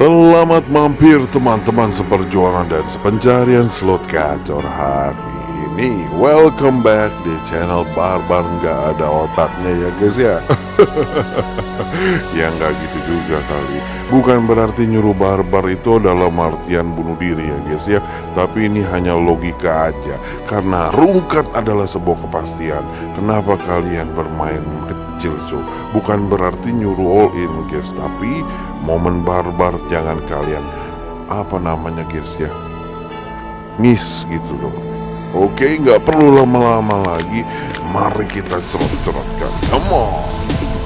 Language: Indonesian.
Selamat mampir teman-teman seperjuangan dan sepencarian slot gacor hari ini. Welcome back di channel Barbar. Nggak ada otaknya ya guys ya? Ya nggak gitu juga kali. Bukan berarti nyuruh barbar itu dalam artian bunuh diri ya guys ya? Tapi ini hanya logika aja. Karena rungkat adalah sebuah kepastian. Kenapa kalian bermain kecil so Bukan berarti nyuruh all in guys Tapi momen barbar jangan kalian. Apa namanya guys ya? Miss gitu loh. Oke nggak perlu lama-lama lagi. Mari kita cerot-cerotkan. Come on